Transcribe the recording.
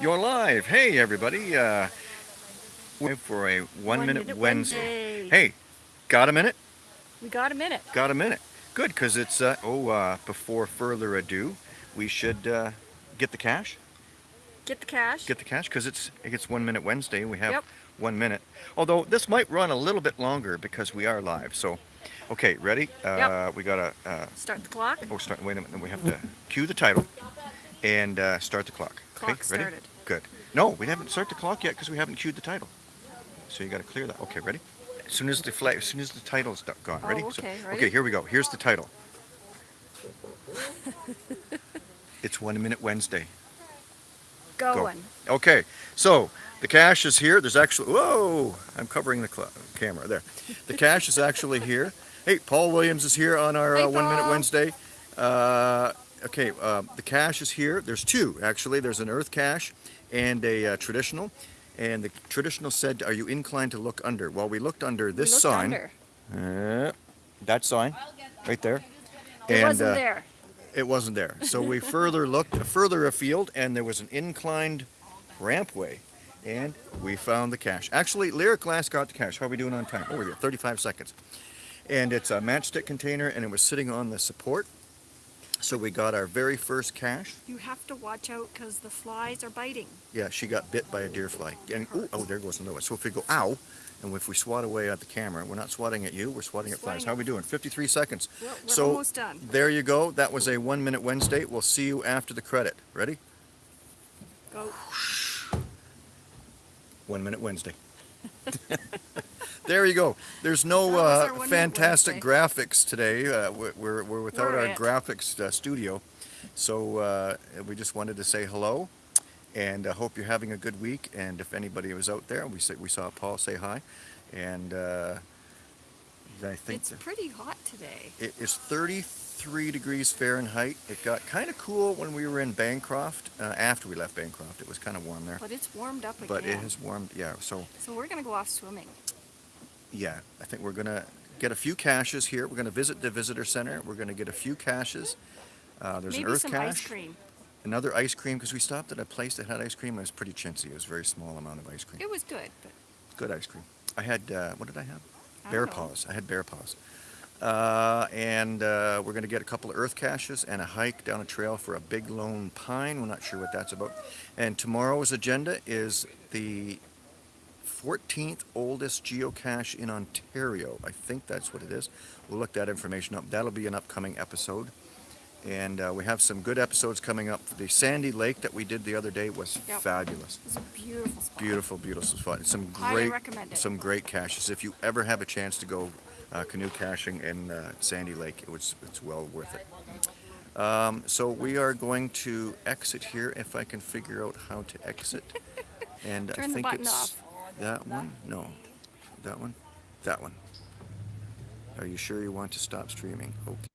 You're live. Hey, everybody. Uh, we're for a one, One minute, Minute Wednesday. Wednesday. Hey, got a minute? We got a minute. Got a minute. Good, because it's, uh, oh, uh, before further ado, we should uh, get the cache. Get the cache. Get the cache, because it's, it's one minute Wednesday. We have Yep. one minute. Although this might run a little bit longer because we are live. So, okay, ready? Uh, Yep. We got to, uh, Start the clock. oh, start, wait a minute. We have to cue the title and uh, start the clock. Clock okay, ready? started. Good. No, we haven't started the clock yet because we haven't cued the title. So you got to clear that. Okay, ready? As soon as the flag, as soon as the title's do- gone. Oh, Ready? okay, ready? Okay, here we go. Here's the title. it's One Minute Wednesday. Going. Okay, so the cache is here. There's actually whoa! I'm covering the camera there. The cache is actually here. Hey, Paul Williams is here on our Hey, uh, One Minute Wednesday. Uh, okay, uh, the cache is here. There's two actually. There's an Earth cache and a uh, traditional. And the traditional said, "Are you inclined to look under?" Well, we looked under this looked sign. under. Uh, that sign, right there. It and wasn't uh, there. it wasn't there. So we further looked further afield, and there was an inclined rampway, and we found the cache. Actually, Lyric Glass got the cache. How are we doing on time? Oh, we're here, 35 seconds. And it's a matchstick container, and it was sitting on the support. So we got our very first cache. You have to watch out because the flies are biting. Yeah, she got bit by a deer fly. And ooh, oh, there goes another one. So if we go ow, and if we swat away at the camera, we're not swatting at you, we're swatting at flies. How are we doing? 53 seconds. We're, we're So- almost done. There you go. That was a one minute Wednesday. We'll see you after the credit. Ready? Go. One minute Wednesday. there you go. There's no That was our uh, fantastic graphics today. Uh, we're, we're, without We're our graphics uh, studio. So uh, we just wanted to say hello and I hope you're having a good week. And if anybody was out there, we, say, we saw Paul say hi. And uh, I think It's pretty hot today. it is 33 degrees Fahrenheit. It got kind of cool when we were in Bancroft. Uh, after we left Bancroft, it was kind of warm there. But it's warmed up again. But it has warmed, yeah. So So we're going to go off swimming. Yeah, I think we're gonna get a few caches here. We're gonna visit the visitor center. We're gonna get a few caches. Uh, there's Maybe an earth some cache, ice cream. another ice cream because we stopped at a place that had ice cream. It was pretty chintzy. It was a very small amount of ice cream. It was good, but Good ice cream. I had uh, what did I have? I bear know. paws. I had bear paws. Uh, and uh, we're gonna get a couple of earth caches and a hike down a trail for a big lone pine. We're not sure what that's about. And tomorrow's agenda is the 14th oldest geocache in Ontario. I think that's what it is. We'll look that information up. That'll be an upcoming episode. And uh, we have some good episodes coming up. The Sandy Lake that we did the other day was Yep. fabulous. it's a beautiful spot. Beautiful, beautiful spot. Some great, some great caches. If you ever have a chance to go uh, canoe caching in uh, Sandy Lake, it was, it's well worth it. Um, so we are going to exit here if I can figure out how to exit. And I think it's off. That one. No, that one. That one. Are you sure you want to stop streaming? Okay.